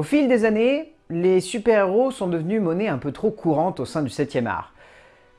Au fil des années, les super-héros sont devenus monnaie un peu trop courante au sein du 7e art.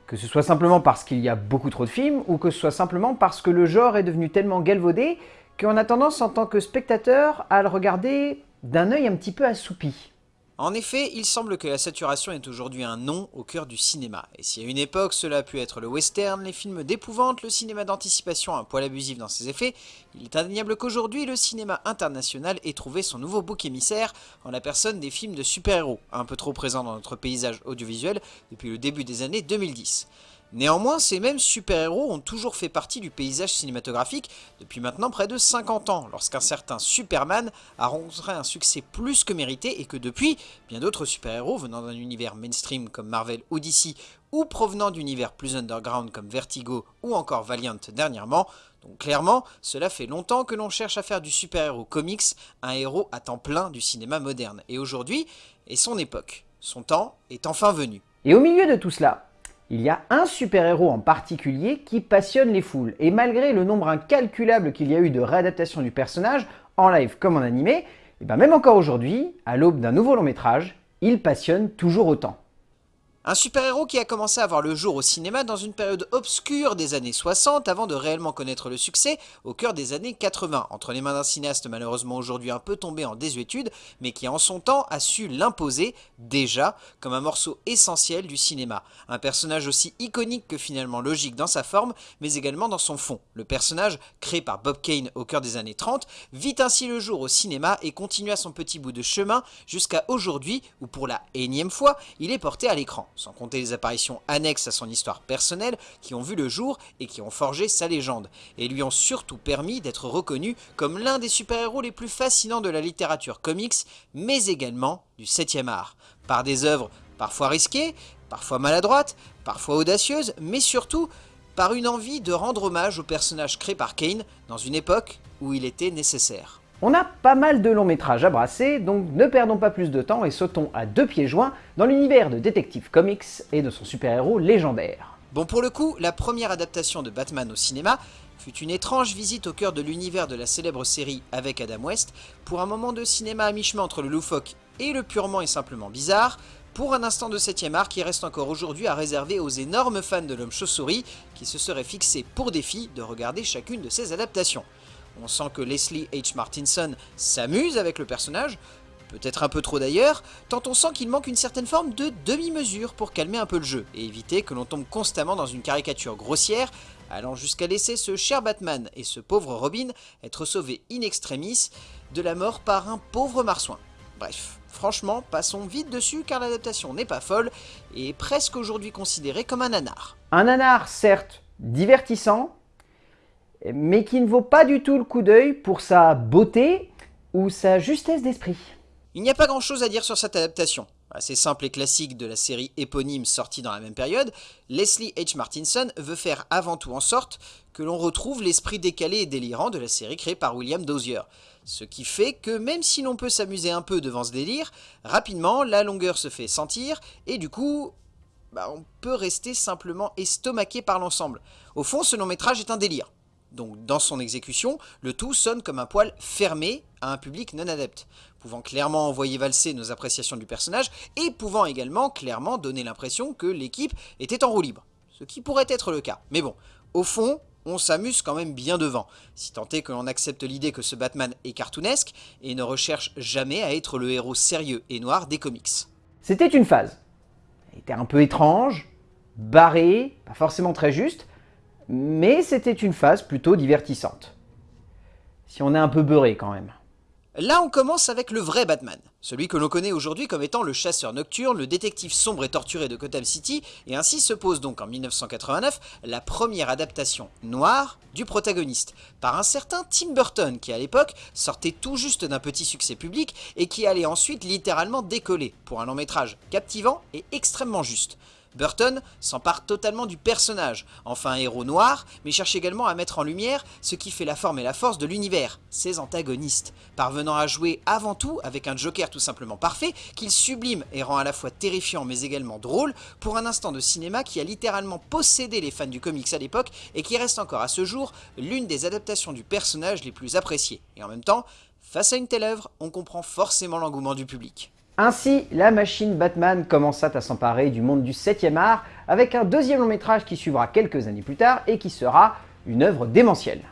Que ce soit simplement parce qu'il y a beaucoup trop de films, ou que ce soit simplement parce que le genre est devenu tellement galvaudé qu'on a tendance en tant que spectateur à le regarder d'un œil un petit peu assoupi. En effet, il semble que la saturation est aujourd'hui un nom au cœur du cinéma. Et si à une époque cela a pu être le western, les films d'épouvante, le cinéma d'anticipation un poil abusif dans ses effets, il est indéniable qu'aujourd'hui le cinéma international ait trouvé son nouveau bouc émissaire en la personne des films de super-héros, un peu trop présents dans notre paysage audiovisuel depuis le début des années 2010. Néanmoins, ces mêmes super-héros ont toujours fait partie du paysage cinématographique depuis maintenant près de 50 ans, lorsqu'un certain Superman a rencontré un succès plus que mérité et que depuis, bien d'autres super-héros venant d'un univers mainstream comme Marvel Odyssey ou provenant d'univers plus underground comme Vertigo ou encore Valiant dernièrement, donc clairement, cela fait longtemps que l'on cherche à faire du super-héros comics un héros à temps plein du cinéma moderne. Et aujourd'hui est son époque. Son temps est enfin venu. Et au milieu de tout cela, il y a un super-héros en particulier qui passionne les foules, et malgré le nombre incalculable qu'il y a eu de réadaptations du personnage, en live comme en animé, et eh ben même encore aujourd'hui, à l'aube d'un nouveau long métrage, il passionne toujours autant. Un super-héros qui a commencé à voir le jour au cinéma dans une période obscure des années 60 avant de réellement connaître le succès au cœur des années 80, entre les mains d'un cinéaste malheureusement aujourd'hui un peu tombé en désuétude, mais qui en son temps a su l'imposer, déjà, comme un morceau essentiel du cinéma. Un personnage aussi iconique que finalement logique dans sa forme, mais également dans son fond. Le personnage, créé par Bob Kane au cœur des années 30, vit ainsi le jour au cinéma et continue à son petit bout de chemin jusqu'à aujourd'hui où pour la énième fois, il est porté à l'écran sans compter les apparitions annexes à son histoire personnelle qui ont vu le jour et qui ont forgé sa légende, et lui ont surtout permis d'être reconnu comme l'un des super-héros les plus fascinants de la littérature comics, mais également du 7e art, par des œuvres parfois risquées, parfois maladroites, parfois audacieuses, mais surtout par une envie de rendre hommage au personnage créé par Kane dans une époque où il était nécessaire. On a pas mal de longs métrages à brasser, donc ne perdons pas plus de temps et sautons à deux pieds joints dans l'univers de Detective Comics et de son super-héros légendaire. Bon pour le coup, la première adaptation de Batman au cinéma fut une étrange visite au cœur de l'univers de la célèbre série avec Adam West, pour un moment de cinéma à mi-chemin entre le loufoque et le purement et simplement bizarre, pour un instant de 7ème art qui reste encore aujourd'hui à réserver aux énormes fans de l'homme chauve-souris qui se seraient fixés pour défi de regarder chacune de ces adaptations. On sent que Leslie H. Martinson s'amuse avec le personnage, peut-être un peu trop d'ailleurs, tant on sent qu'il manque une certaine forme de demi-mesure pour calmer un peu le jeu, et éviter que l'on tombe constamment dans une caricature grossière, allant jusqu'à laisser ce cher Batman et ce pauvre Robin être sauvés in extremis de la mort par un pauvre marsouin. Bref, franchement, passons vite dessus car l'adaptation n'est pas folle et est presque aujourd'hui considérée comme un nanar. Un nanar, certes, divertissant, mais qui ne vaut pas du tout le coup d'œil pour sa beauté ou sa justesse d'esprit. Il n'y a pas grand chose à dire sur cette adaptation. Assez simple et classique de la série éponyme sortie dans la même période, Leslie H. Martinson veut faire avant tout en sorte que l'on retrouve l'esprit décalé et délirant de la série créée par William Dozier. Ce qui fait que même si l'on peut s'amuser un peu devant ce délire, rapidement la longueur se fait sentir et du coup, bah, on peut rester simplement estomaqué par l'ensemble. Au fond, ce long métrage est un délire. Donc dans son exécution, le tout sonne comme un poil fermé à un public non adepte, pouvant clairement envoyer valser nos appréciations du personnage et pouvant également clairement donner l'impression que l'équipe était en roue libre, ce qui pourrait être le cas. Mais bon, au fond, on s'amuse quand même bien devant, si tant est que l'on accepte l'idée que ce Batman est cartoonesque et ne recherche jamais à être le héros sérieux et noir des comics. C'était une phase. Elle était un peu étrange, barrée, pas forcément très juste, mais c'était une phase plutôt divertissante. Si on est un peu beurré quand même. Là on commence avec le vrai Batman, celui que l'on connaît aujourd'hui comme étant le chasseur nocturne, le détective sombre et torturé de Gotham City, et ainsi se pose donc en 1989 la première adaptation noire du protagoniste, par un certain Tim Burton qui à l'époque sortait tout juste d'un petit succès public et qui allait ensuite littéralement décoller pour un long métrage captivant et extrêmement juste. Burton s'empare totalement du personnage, enfin héros noir, mais cherche également à mettre en lumière ce qui fait la forme et la force de l'univers, ses antagonistes, parvenant à jouer avant tout avec un Joker tout simplement parfait, qu'il sublime et rend à la fois terrifiant mais également drôle, pour un instant de cinéma qui a littéralement possédé les fans du comics à l'époque et qui reste encore à ce jour l'une des adaptations du personnage les plus appréciées, et en même temps Face à une telle œuvre, on comprend forcément l'engouement du public. Ainsi, la machine Batman commença à s'emparer du monde du 7e art avec un deuxième long métrage qui suivra quelques années plus tard et qui sera une œuvre démentielle.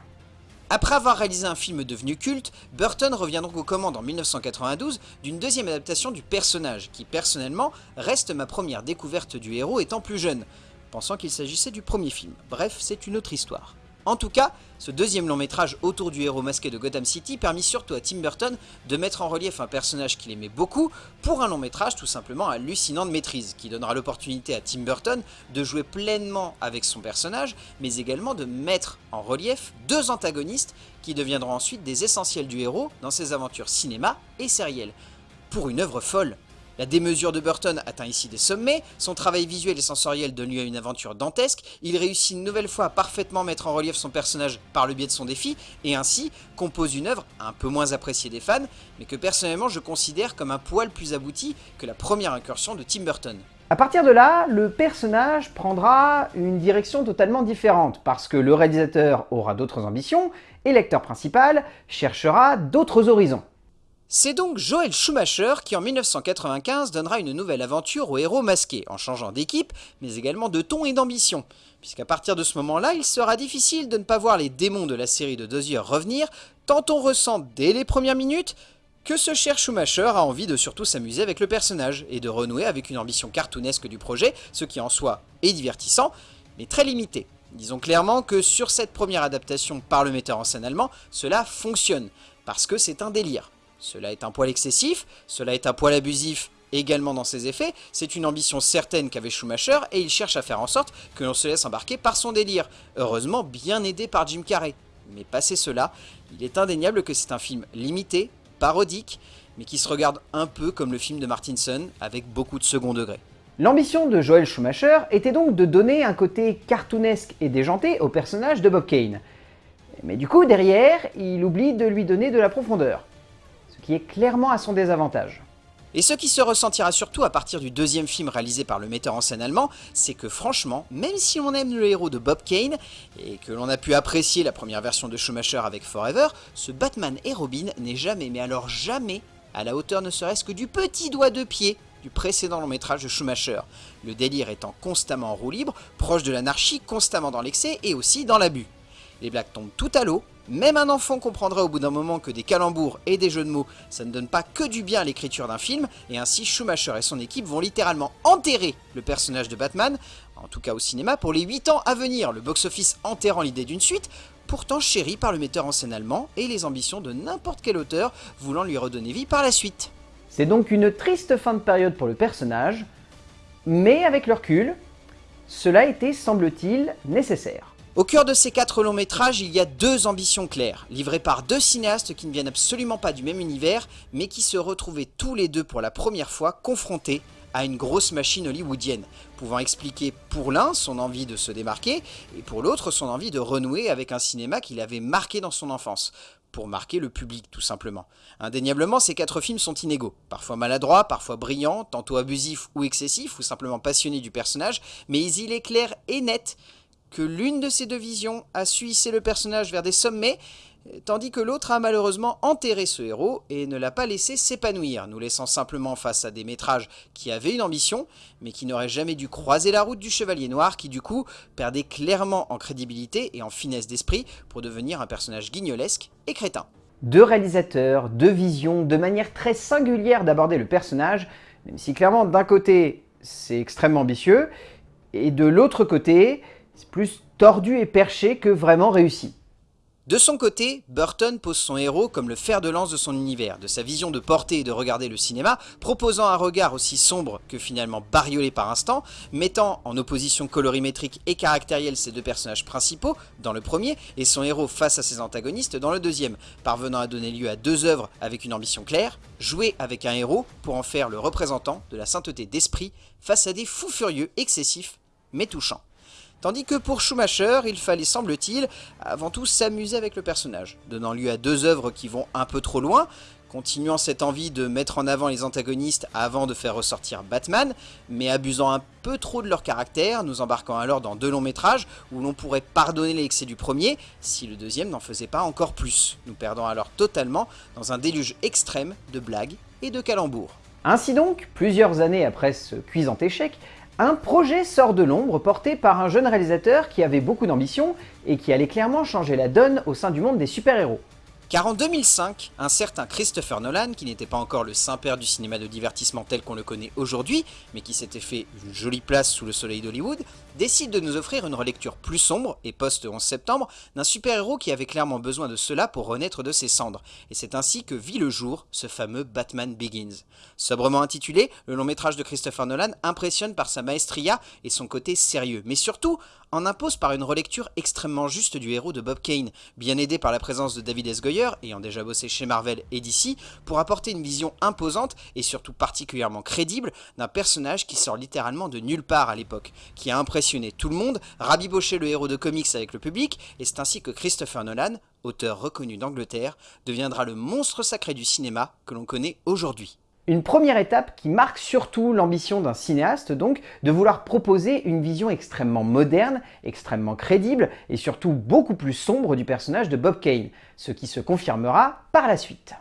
Après avoir réalisé un film devenu culte, Burton revient donc aux commandes en 1992 d'une deuxième adaptation du personnage, qui personnellement reste ma première découverte du héros étant plus jeune, pensant qu'il s'agissait du premier film. Bref, c'est une autre histoire. En tout cas, ce deuxième long métrage autour du héros masqué de Gotham City permit surtout à Tim Burton de mettre en relief un personnage qu'il aimait beaucoup pour un long métrage tout simplement hallucinant de maîtrise, qui donnera l'opportunité à Tim Burton de jouer pleinement avec son personnage, mais également de mettre en relief deux antagonistes qui deviendront ensuite des essentiels du héros dans ses aventures cinéma et sérielles. Pour une œuvre folle la démesure de Burton atteint ici des sommets, son travail visuel et sensoriel donne lieu à une aventure dantesque, il réussit une nouvelle fois à parfaitement mettre en relief son personnage par le biais de son défi, et ainsi compose une œuvre un peu moins appréciée des fans, mais que personnellement je considère comme un poil plus abouti que la première incursion de Tim Burton. A partir de là, le personnage prendra une direction totalement différente, parce que le réalisateur aura d'autres ambitions, et l'acteur principal cherchera d'autres horizons. C'est donc Joel Schumacher qui en 1995 donnera une nouvelle aventure au héros masqué, en changeant d'équipe, mais également de ton et d'ambition. Puisqu'à partir de ce moment-là, il sera difficile de ne pas voir les démons de la série de Dozier revenir, tant on ressent dès les premières minutes que ce cher Schumacher a envie de surtout s'amuser avec le personnage, et de renouer avec une ambition cartoonesque du projet, ce qui en soi est divertissant, mais très limité. Disons clairement que sur cette première adaptation par le metteur en scène allemand, cela fonctionne, parce que c'est un délire. Cela est un poil excessif, cela est un poil abusif également dans ses effets, c'est une ambition certaine qu'avait Schumacher et il cherche à faire en sorte que l'on se laisse embarquer par son délire, heureusement bien aidé par Jim Carrey. Mais passé cela, il est indéniable que c'est un film limité, parodique, mais qui se regarde un peu comme le film de Martinson, avec beaucoup de second degré. L'ambition de Joel Schumacher était donc de donner un côté cartoonesque et déjanté au personnage de Bob Kane. Mais du coup, derrière, il oublie de lui donner de la profondeur est clairement à son désavantage. Et ce qui se ressentira surtout à partir du deuxième film réalisé par le metteur en scène allemand, c'est que franchement, même si on aime le héros de Bob Kane, et que l'on a pu apprécier la première version de Schumacher avec Forever, ce Batman et Robin n'est jamais, mais alors jamais, à la hauteur ne serait-ce que du petit doigt de pied du précédent long métrage de Schumacher, le délire étant constamment en roue libre, proche de l'anarchie, constamment dans l'excès et aussi dans l'abus. Les blagues tombent tout à l'eau, même un enfant comprendra au bout d'un moment que des calembours et des jeux de mots, ça ne donne pas que du bien à l'écriture d'un film, et ainsi Schumacher et son équipe vont littéralement enterrer le personnage de Batman, en tout cas au cinéma, pour les 8 ans à venir, le box-office enterrant l'idée d'une suite, pourtant chérie par le metteur en scène allemand et les ambitions de n'importe quel auteur voulant lui redonner vie par la suite. C'est donc une triste fin de période pour le personnage, mais avec le recul, cela était, semble-t-il, nécessaire. Au cœur de ces quatre longs métrages, il y a deux ambitions claires, livrées par deux cinéastes qui ne viennent absolument pas du même univers, mais qui se retrouvaient tous les deux pour la première fois confrontés à une grosse machine hollywoodienne, pouvant expliquer pour l'un son envie de se démarquer, et pour l'autre son envie de renouer avec un cinéma qu'il avait marqué dans son enfance, pour marquer le public tout simplement. Indéniablement, ces quatre films sont inégaux, parfois maladroits, parfois brillants, tantôt abusifs ou excessifs, ou simplement passionnés du personnage, mais il est clair et net que l'une de ces deux visions a su le personnage vers des sommets, tandis que l'autre a malheureusement enterré ce héros et ne l'a pas laissé s'épanouir, nous laissant simplement face à des métrages qui avaient une ambition, mais qui n'auraient jamais dû croiser la route du Chevalier Noir, qui du coup perdait clairement en crédibilité et en finesse d'esprit pour devenir un personnage guignolesque et crétin. Deux réalisateurs, deux visions, de manière très singulière d'aborder le personnage, même si clairement d'un côté c'est extrêmement ambitieux, et de l'autre côté plus tordu et perché que vraiment réussi. De son côté, Burton pose son héros comme le fer de lance de son univers, de sa vision de porter et de regarder le cinéma, proposant un regard aussi sombre que finalement bariolé par instant, mettant en opposition colorimétrique et caractérielle ses deux personnages principaux dans le premier, et son héros face à ses antagonistes dans le deuxième, parvenant à donner lieu à deux œuvres avec une ambition claire, jouer avec un héros pour en faire le représentant de la sainteté d'esprit face à des fous furieux excessifs mais touchants. Tandis que pour Schumacher, il fallait, semble-t-il, avant tout s'amuser avec le personnage, donnant lieu à deux œuvres qui vont un peu trop loin, continuant cette envie de mettre en avant les antagonistes avant de faire ressortir Batman, mais abusant un peu trop de leur caractère, nous embarquant alors dans deux longs métrages où l'on pourrait pardonner l'excès du premier si le deuxième n'en faisait pas encore plus, nous perdant alors totalement dans un déluge extrême de blagues et de calembours. Ainsi donc, plusieurs années après ce cuisant échec, un projet sort de l'ombre porté par un jeune réalisateur qui avait beaucoup d'ambition et qui allait clairement changer la donne au sein du monde des super-héros. Car en 2005, un certain Christopher Nolan, qui n'était pas encore le saint-père du cinéma de divertissement tel qu'on le connaît aujourd'hui, mais qui s'était fait une jolie place sous le soleil d'Hollywood, décide de nous offrir une relecture plus sombre, et post-11 septembre, d'un super-héros qui avait clairement besoin de cela pour renaître de ses cendres. Et c'est ainsi que vit le jour ce fameux Batman Begins. Sobrement intitulé, le long métrage de Christopher Nolan impressionne par sa maestria et son côté sérieux, mais surtout en impose par une relecture extrêmement juste du héros de Bob Kane, bien aidé par la présence de David S. Goyer, ayant déjà bossé chez Marvel et DC, pour apporter une vision imposante et surtout particulièrement crédible d'un personnage qui sort littéralement de nulle part à l'époque, qui a impressionné tout le monde, rabiboché le héros de comics avec le public, et c'est ainsi que Christopher Nolan, auteur reconnu d'Angleterre, deviendra le monstre sacré du cinéma que l'on connaît aujourd'hui. Une première étape qui marque surtout l'ambition d'un cinéaste, donc, de vouloir proposer une vision extrêmement moderne, extrêmement crédible et surtout beaucoup plus sombre du personnage de Bob Kane, ce qui se confirmera par la suite.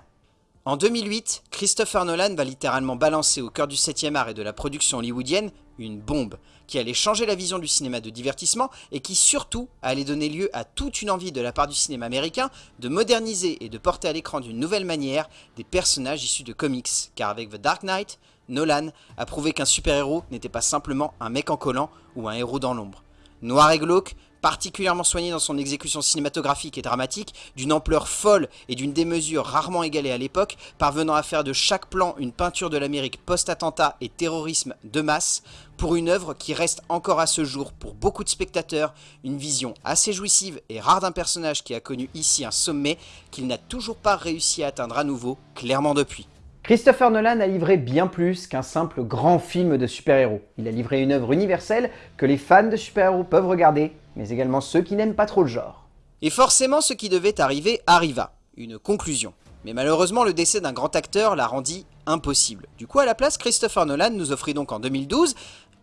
En 2008, Christopher Nolan va littéralement balancer au cœur du 7e art et de la production hollywoodienne une bombe qui allait changer la vision du cinéma de divertissement et qui surtout allait donner lieu à toute une envie de la part du cinéma américain de moderniser et de porter à l'écran d'une nouvelle manière des personnages issus de comics, car avec The Dark Knight, Nolan a prouvé qu'un super-héros n'était pas simplement un mec en collant ou un héros dans l'ombre. Noir et glauque, particulièrement soigné dans son exécution cinématographique et dramatique, d'une ampleur folle et d'une démesure rarement égalée à l'époque, parvenant à faire de chaque plan une peinture de l'Amérique post-attentat et terrorisme de masse, pour une œuvre qui reste encore à ce jour, pour beaucoup de spectateurs, une vision assez jouissive et rare d'un personnage qui a connu ici un sommet qu'il n'a toujours pas réussi à atteindre à nouveau, clairement depuis. Christopher Nolan a livré bien plus qu'un simple grand film de super-héros. Il a livré une œuvre universelle que les fans de super-héros peuvent regarder, mais également ceux qui n'aiment pas trop le genre. Et forcément, ce qui devait arriver arriva. Une conclusion. Mais malheureusement, le décès d'un grand acteur l'a rendu impossible. Du coup, à la place, Christopher Nolan nous offrit donc en 2012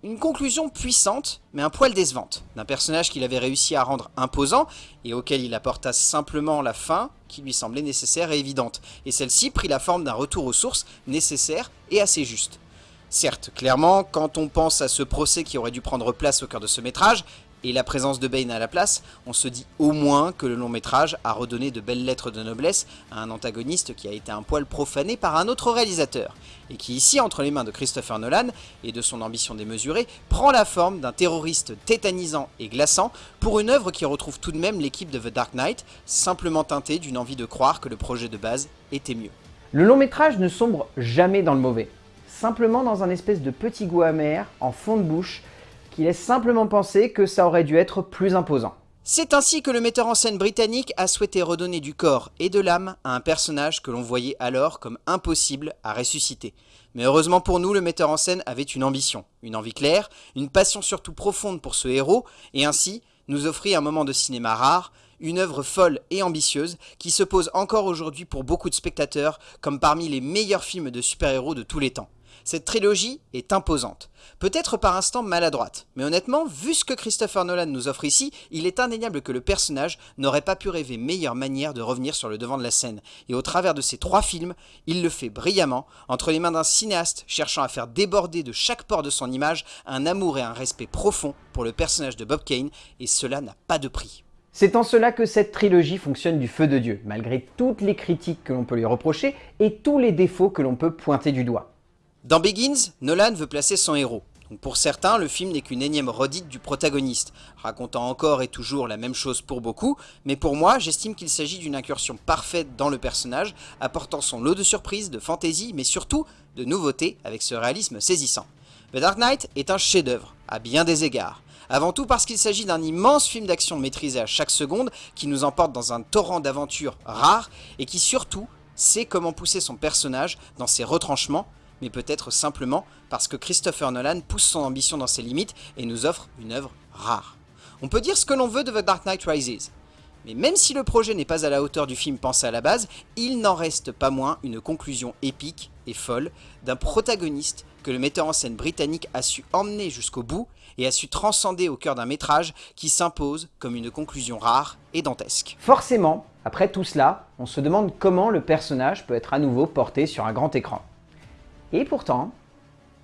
une conclusion puissante, mais un poil décevante, d'un personnage qu'il avait réussi à rendre imposant et auquel il apporta simplement la fin qui lui semblait nécessaire et évidente, et celle-ci prit la forme d'un retour aux sources nécessaire et assez juste. Certes, clairement, quand on pense à ce procès qui aurait dû prendre place au cœur de ce métrage, et la présence de Bane à la place, on se dit au moins que le long métrage a redonné de belles lettres de noblesse à un antagoniste qui a été un poil profané par un autre réalisateur, et qui ici, entre les mains de Christopher Nolan et de son ambition démesurée, prend la forme d'un terroriste tétanisant et glaçant pour une œuvre qui retrouve tout de même l'équipe de The Dark Knight, simplement teintée d'une envie de croire que le projet de base était mieux. Le long métrage ne sombre jamais dans le mauvais, simplement dans un espèce de petit goût amer, en fond de bouche, qui laisse simplement penser que ça aurait dû être plus imposant. C'est ainsi que le metteur en scène britannique a souhaité redonner du corps et de l'âme à un personnage que l'on voyait alors comme impossible à ressusciter. Mais heureusement pour nous, le metteur en scène avait une ambition, une envie claire, une passion surtout profonde pour ce héros, et ainsi nous offrit un moment de cinéma rare, une œuvre folle et ambitieuse qui se pose encore aujourd'hui pour beaucoup de spectateurs comme parmi les meilleurs films de super-héros de tous les temps. Cette trilogie est imposante, peut-être par instant maladroite, mais honnêtement, vu ce que Christopher Nolan nous offre ici, il est indéniable que le personnage n'aurait pas pu rêver meilleure manière de revenir sur le devant de la scène, et au travers de ces trois films, il le fait brillamment, entre les mains d'un cinéaste cherchant à faire déborder de chaque port de son image un amour et un respect profond pour le personnage de Bob Kane, et cela n'a pas de prix. C'est en cela que cette trilogie fonctionne du feu de Dieu, malgré toutes les critiques que l'on peut lui reprocher et tous les défauts que l'on peut pointer du doigt. Dans Begins, Nolan veut placer son héros. pour certains, le film n'est qu'une énième redite du protagoniste, racontant encore et toujours la même chose pour beaucoup, mais pour moi, j'estime qu'il s'agit d'une incursion parfaite dans le personnage, apportant son lot de surprises, de fantaisie, mais surtout de nouveautés avec ce réalisme saisissant. The Dark Knight est un chef-d'œuvre, à bien des égards. Avant tout parce qu'il s'agit d'un immense film d'action maîtrisé à chaque seconde, qui nous emporte dans un torrent d'aventures rares, et qui surtout sait comment pousser son personnage dans ses retranchements, mais peut-être simplement parce que Christopher Nolan pousse son ambition dans ses limites et nous offre une œuvre rare. On peut dire ce que l'on veut de The Dark Knight Rises, Mais même si le projet n'est pas à la hauteur du film pensé à la base, il n'en reste pas moins une conclusion épique et folle d'un protagoniste que le metteur en scène britannique a su emmener jusqu'au bout et a su transcender au cœur d'un métrage qui s'impose comme une conclusion rare et dantesque. Forcément, après tout cela, on se demande comment le personnage peut être à nouveau porté sur un grand écran. Et pourtant...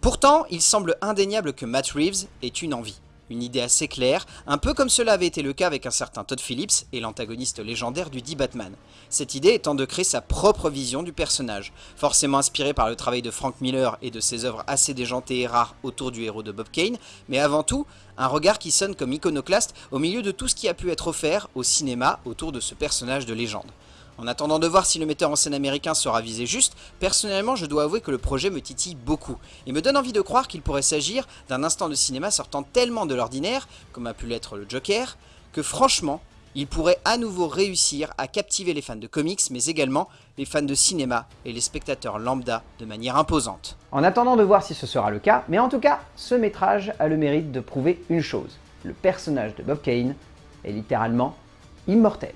Pourtant, il semble indéniable que Matt Reeves ait une envie. Une idée assez claire, un peu comme cela avait été le cas avec un certain Todd Phillips et l'antagoniste légendaire du dit Batman. Cette idée étant de créer sa propre vision du personnage, forcément inspirée par le travail de Frank Miller et de ses œuvres assez déjantées et rares autour du héros de Bob Kane, mais avant tout, un regard qui sonne comme iconoclaste au milieu de tout ce qui a pu être offert au cinéma autour de ce personnage de légende. En attendant de voir si le metteur en scène américain sera visé juste, personnellement je dois avouer que le projet me titille beaucoup, et me donne envie de croire qu'il pourrait s'agir d'un instant de cinéma sortant tellement de l'ordinaire, comme a pu l'être le Joker, que franchement, il pourrait à nouveau réussir à captiver les fans de comics, mais également les fans de cinéma et les spectateurs lambda de manière imposante. En attendant de voir si ce sera le cas, mais en tout cas, ce métrage a le mérite de prouver une chose. Le personnage de Bob Kane est littéralement immortel.